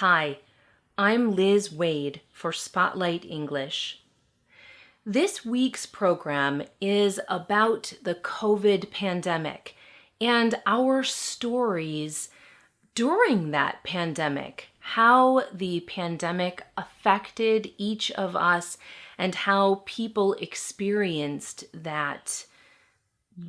Hi, I'm Liz Wade for Spotlight English. This week's program is about the COVID pandemic and our stories during that pandemic, how the pandemic affected each of us and how people experienced that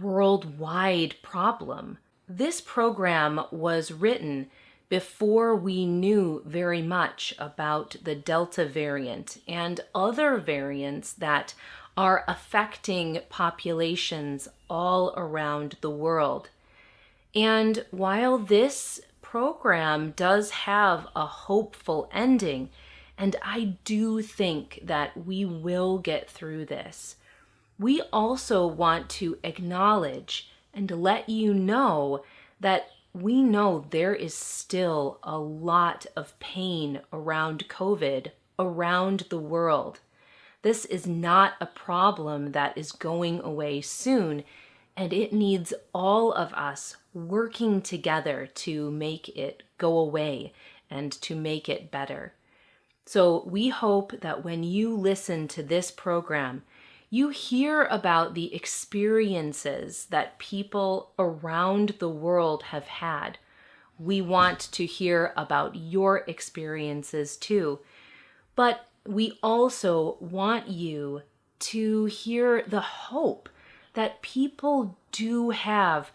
worldwide problem. This program was written before we knew very much about the Delta variant and other variants that are affecting populations all around the world. And while this program does have a hopeful ending, and I do think that we will get through this, we also want to acknowledge and let you know that we know there is still a lot of pain around COVID around the world. This is not a problem that is going away soon, and it needs all of us working together to make it go away and to make it better. So we hope that when you listen to this program, you hear about the experiences that people around the world have had. We want to hear about your experiences too. But we also want you to hear the hope that people do have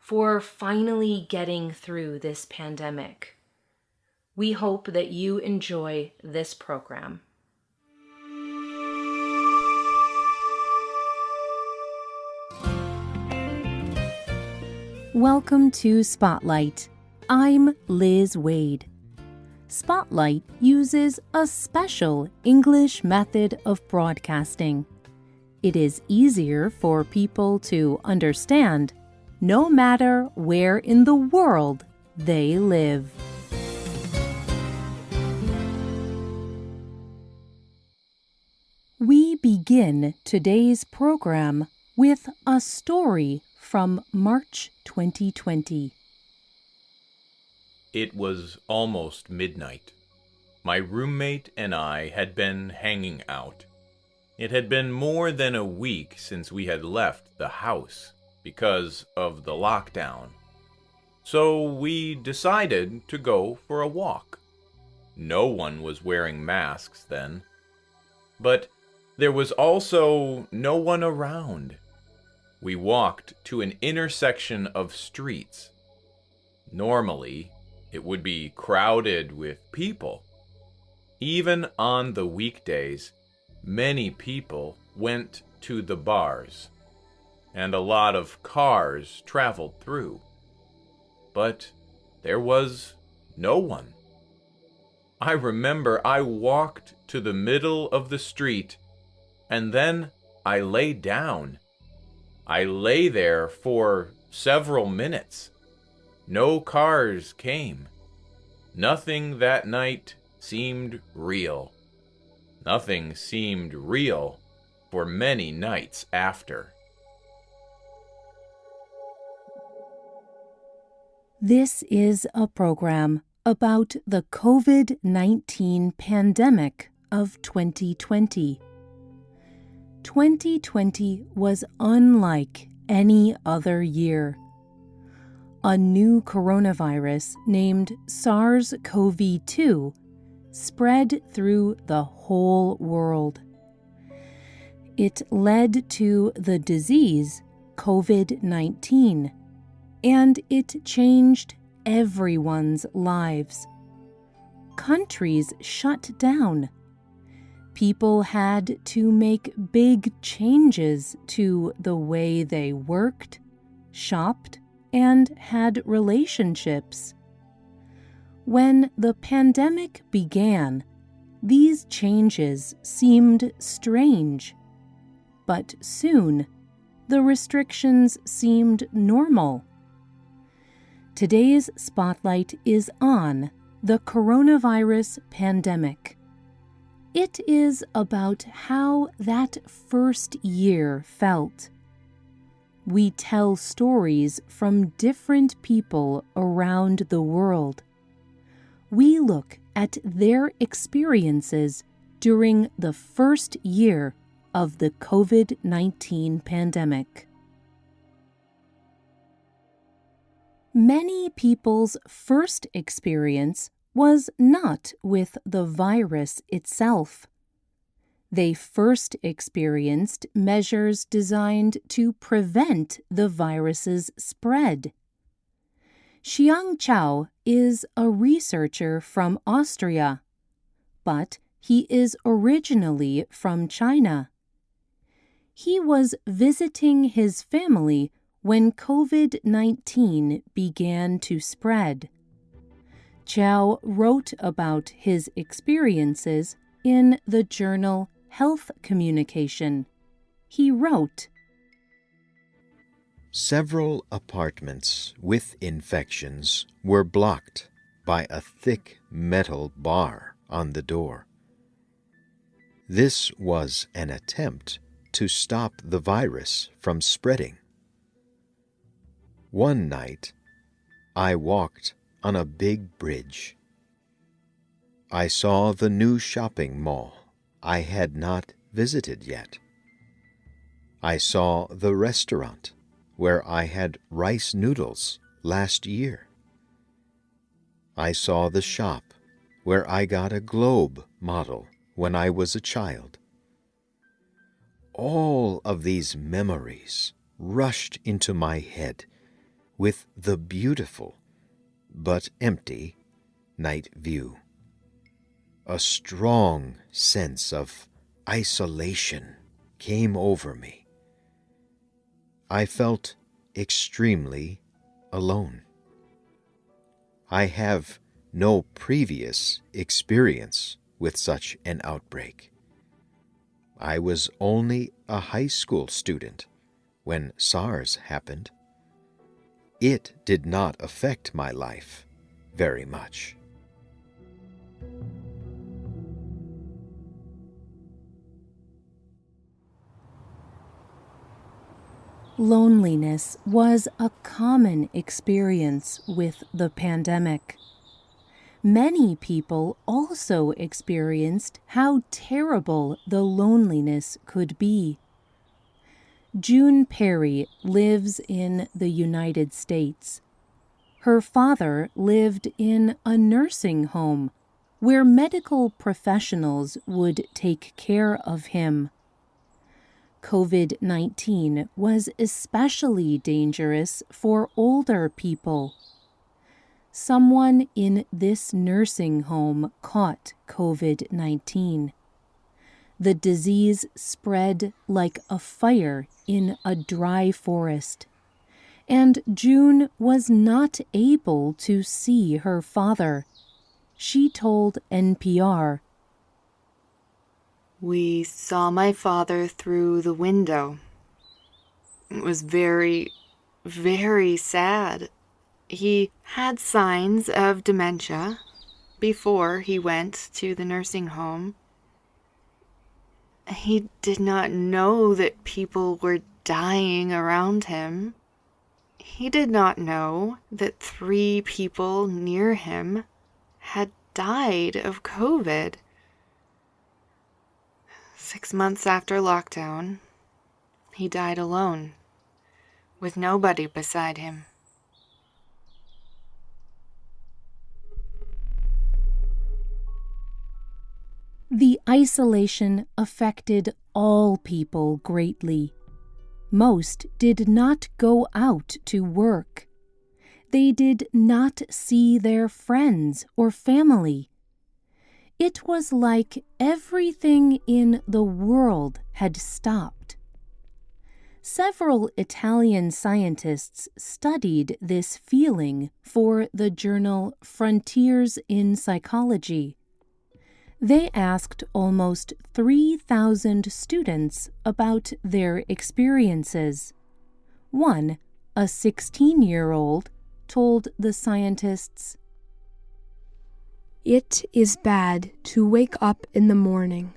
for finally getting through this pandemic. We hope that you enjoy this program. Welcome to Spotlight. I'm Liz Wade. Spotlight uses a special English method of broadcasting. It is easier for people to understand no matter where in the world they live. We begin today's program with a story from March 2020. It was almost midnight. My roommate and I had been hanging out. It had been more than a week since we had left the house because of the lockdown. So we decided to go for a walk. No one was wearing masks then. But there was also no one around we walked to an intersection of streets. Normally, it would be crowded with people. Even on the weekdays, many people went to the bars, and a lot of cars traveled through. But there was no one. I remember I walked to the middle of the street, and then I lay down I lay there for several minutes. No cars came. Nothing that night seemed real. Nothing seemed real for many nights after. This is a program about the COVID 19 pandemic of 2020. 2020 was unlike any other year. A new coronavirus named SARS CoV 2 spread through the whole world. It led to the disease COVID 19, and it changed everyone's lives. Countries shut down people had to make big changes to the way they worked, shopped, and had relationships. When the pandemic began, these changes seemed strange. But soon, the restrictions seemed normal. Today's spotlight is on the coronavirus pandemic. It is about how that first year felt. We tell stories from different people around the world. We look at their experiences during the first year of the COVID 19 pandemic. Many people's first experience was not with the virus itself. They first experienced measures designed to prevent the virus's spread. Xiang Chao is a researcher from Austria, but he is originally from China. He was visiting his family when COVID 19 began to spread. Chao wrote about his experiences in the journal Health Communication. He wrote Several apartments with infections were blocked by a thick metal bar on the door. This was an attempt to stop the virus from spreading. One night, I walked on a big bridge. I saw the new shopping mall I had not visited yet. I saw the restaurant where I had rice noodles last year. I saw the shop where I got a globe model when I was a child. All of these memories rushed into my head with the beautiful but empty night view. A strong sense of isolation came over me. I felt extremely alone. I have no previous experience with such an outbreak. I was only a high school student when SARS happened it did not affect my life very much. Loneliness was a common experience with the pandemic. Many people also experienced how terrible the loneliness could be. June Perry lives in the United States. Her father lived in a nursing home where medical professionals would take care of him. COVID 19 was especially dangerous for older people. Someone in this nursing home caught COVID 19 the disease spread like a fire in a dry forest. And June was not able to see her father. She told NPR, We saw my father through the window. It was very, very sad. He had signs of dementia before he went to the nursing home. He did not know that people were dying around him. He did not know that three people near him had died of COVID. Six months after lockdown, he died alone, with nobody beside him. The isolation affected all people greatly. Most did not go out to work. They did not see their friends or family. It was like everything in the world had stopped. Several Italian scientists studied this feeling for the journal Frontiers in Psychology. They asked almost 3,000 students about their experiences. One, a 16 year old, told the scientists It is bad to wake up in the morning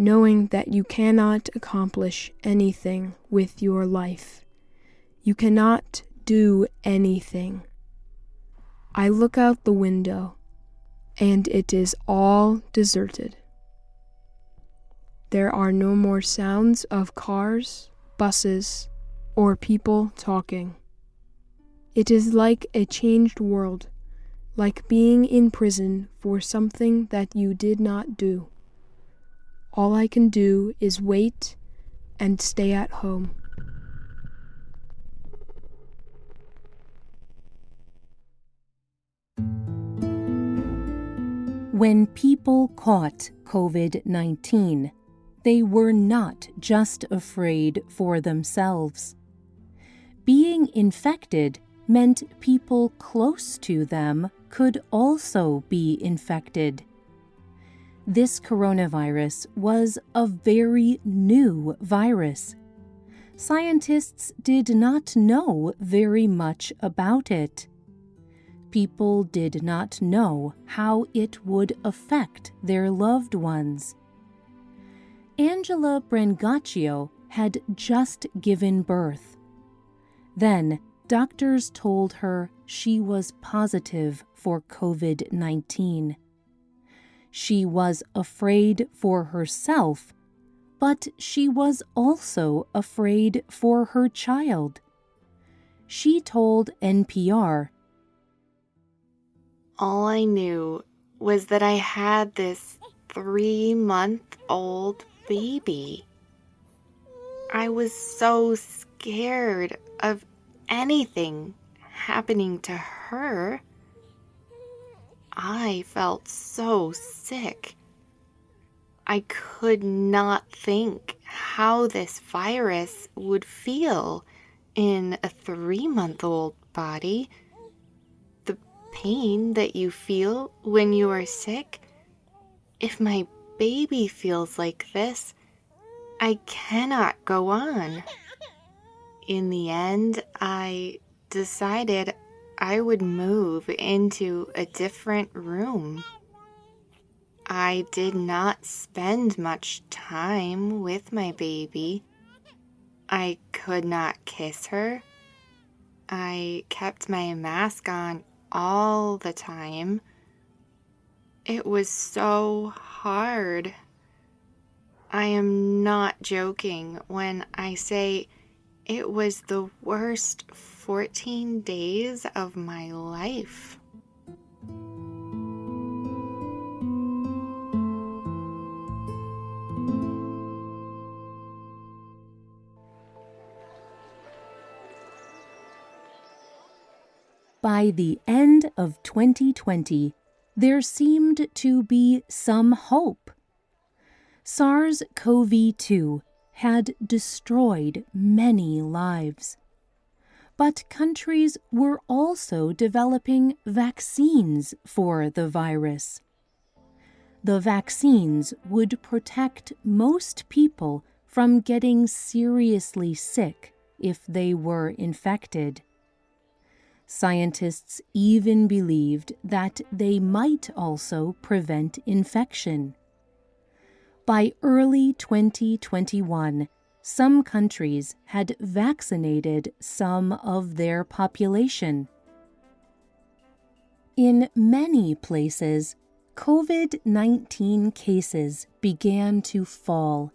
knowing that you cannot accomplish anything with your life. You cannot do anything. I look out the window and it is all deserted. There are no more sounds of cars, buses, or people talking. It is like a changed world, like being in prison for something that you did not do. All I can do is wait and stay at home. When people caught COVID 19, they were not just afraid for themselves. Being infected meant people close to them could also be infected. This coronavirus was a very new virus. Scientists did not know very much about it people did not know how it would affect their loved ones. Angela Brancaccio had just given birth. Then, doctors told her she was positive for COVID 19. She was afraid for herself, but she was also afraid for her child. She told NPR all I knew was that I had this three month old baby. I was so scared of anything happening to her. I felt so sick. I could not think how this virus would feel in a three month old body pain that you feel when you are sick, if my baby feels like this, I cannot go on. In the end, I decided I would move into a different room. I did not spend much time with my baby. I could not kiss her. I kept my mask on all the time. It was so hard. I am not joking when I say it was the worst 14 days of my life. By the end of 2020, there seemed to be some hope. SARS CoV 2 had destroyed many lives. But countries were also developing vaccines for the virus. The vaccines would protect most people from getting seriously sick if they were infected. Scientists even believed that they might also prevent infection. By early 2021, some countries had vaccinated some of their population. In many places, COVID 19 cases began to fall.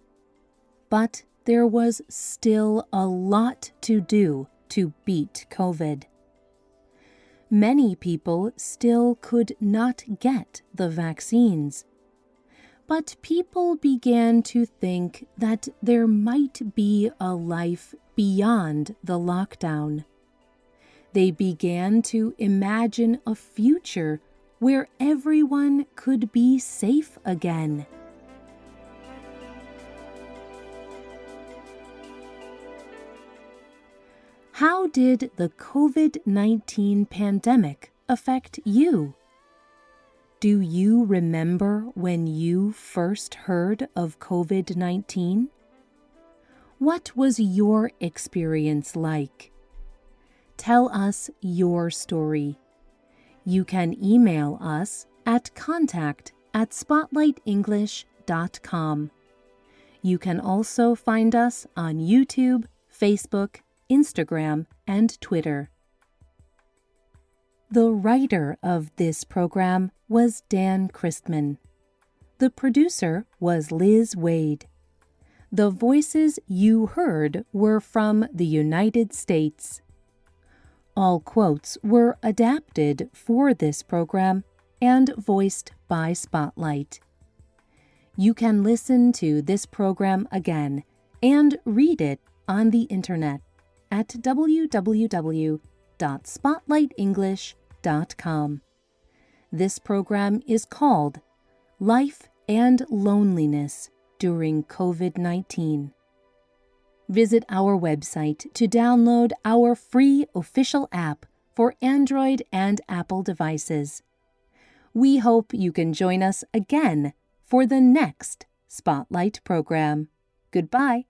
But there was still a lot to do to beat COVID many people still could not get the vaccines. But people began to think that there might be a life beyond the lockdown. They began to imagine a future where everyone could be safe again. How did the COVID 19 pandemic affect you? Do you remember when you first heard of COVID 19? What was your experience like? Tell us your story. You can email us at contact at spotlightenglish.com. You can also find us on YouTube, Facebook, Instagram, and Twitter. The writer of this program was Dan Christman. The producer was Liz Wade. The voices you heard were from the United States. All quotes were adapted for this program and voiced by Spotlight. You can listen to this program again and read it on the internet at www.spotlightenglish.com. This program is called Life and Loneliness During COVID 19. Visit our website to download our free official app for Android and Apple devices. We hope you can join us again for the next Spotlight program. Goodbye.